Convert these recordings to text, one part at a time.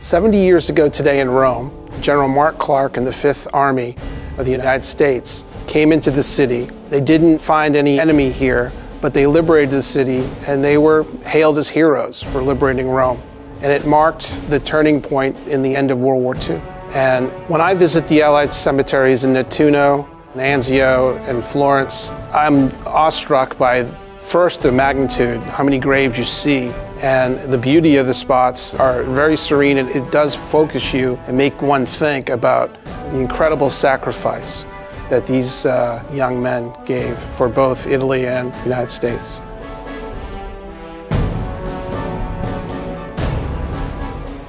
70 years ago today in Rome, General Mark Clark and the Fifth Army of the United States came into the city. They didn't find any enemy here, but they liberated the city and they were hailed as heroes for liberating Rome. And it marked the turning point in the end of World War II. And when I visit the Allied cemeteries in Nettuno, Anzio, and Florence, I'm awestruck by first the magnitude, how many graves you see, and the beauty of the spots are very serene and it does focus you and make one think about the incredible sacrifice that these uh, young men gave for both Italy and the United States.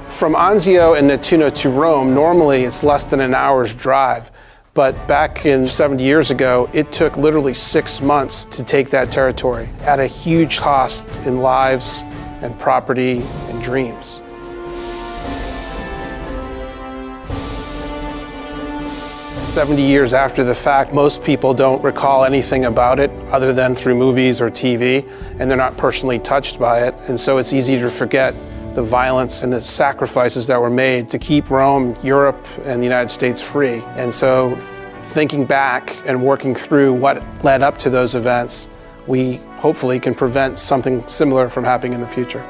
From Anzio and Nettuno to Rome, normally it's less than an hour's drive. But back in 70 years ago, it took literally six months to take that territory at a huge cost in lives and property and dreams. Seventy years after the fact, most people don't recall anything about it other than through movies or TV, and they're not personally touched by it, and so it's easy to forget the violence and the sacrifices that were made to keep Rome, Europe, and the United States free. And so thinking back and working through what led up to those events, we hopefully can prevent something similar from happening in the future.